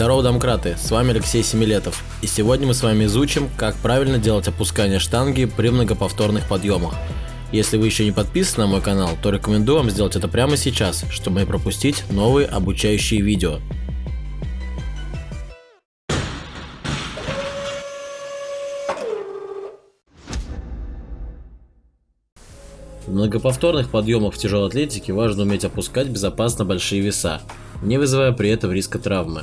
Здорово, домкраты, с вами Алексей Семилетов, и сегодня мы с вами изучим, как правильно делать опускание штанги при многоповторных подъемах. Если вы еще не подписаны на мой канал, то рекомендую вам сделать это прямо сейчас, чтобы не пропустить новые обучающие видео. В многоповторных подъемах в тяжелой атлетике важно уметь опускать безопасно большие веса, не вызывая при этом риска травмы.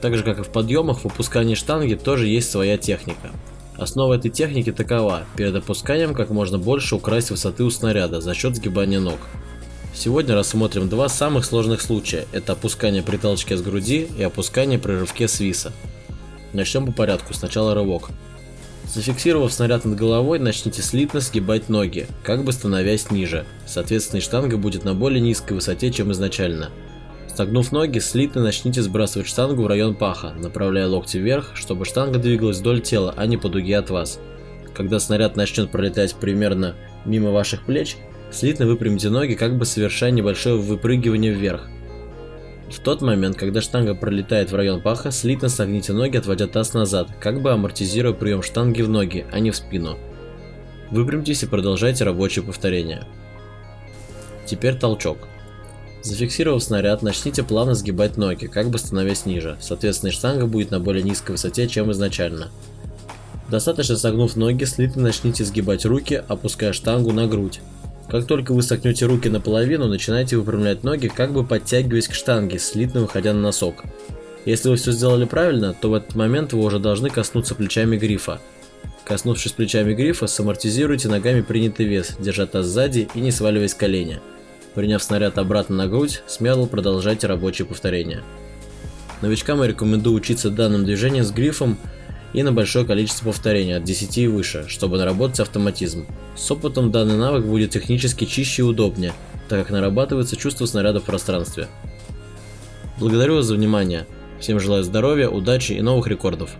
Так же как и в подъемах, в опускании штанги тоже есть своя техника. Основа этой техники такова, перед опусканием как можно больше украсть высоты у снаряда за счет сгибания ног. Сегодня рассмотрим два самых сложных случая, это опускание при толчке с груди и опускание при рывке с виса. Начнем по порядку, сначала рывок. Зафиксировав снаряд над головой, начните слитно сгибать ноги, как бы становясь ниже, соответственно штанга будет на более низкой высоте, чем изначально. Согнув ноги, слитно начните сбрасывать штангу в район паха, направляя локти вверх, чтобы штанга двигалась вдоль тела, а не по дуге от вас. Когда снаряд начнет пролетать примерно мимо ваших плеч, слитно выпрямите ноги, как бы совершая небольшое выпрыгивание вверх. В тот момент, когда штанга пролетает в район паха, слитно согните ноги, отводя таз назад, как бы амортизируя прием штанги в ноги, а не в спину. Выпрямьтесь и продолжайте рабочее повторение. Теперь толчок. Зафиксировав снаряд, начните плавно сгибать ноги, как бы становясь ниже, соответственно штанга будет на более низкой высоте, чем изначально. Достаточно согнув ноги, слитно начните сгибать руки, опуская штангу на грудь. Как только вы согнете руки наполовину, начинайте выпрямлять ноги, как бы подтягиваясь к штанге, слитно выходя на носок. Если вы все сделали правильно, то в этот момент вы уже должны коснуться плечами грифа. Коснувшись плечами грифа, самортизируйте ногами принятый вес, держа таз сзади и не сваливаясь с коленя. Приняв снаряд обратно на грудь, смело продолжайте рабочие повторения. Новичкам я рекомендую учиться данным движением с грифом и на большое количество повторений от 10 и выше, чтобы наработать автоматизм. С опытом данный навык будет технически чище и удобнее, так как нарабатывается чувство снаряда в пространстве. Благодарю вас за внимание. Всем желаю здоровья, удачи и новых рекордов.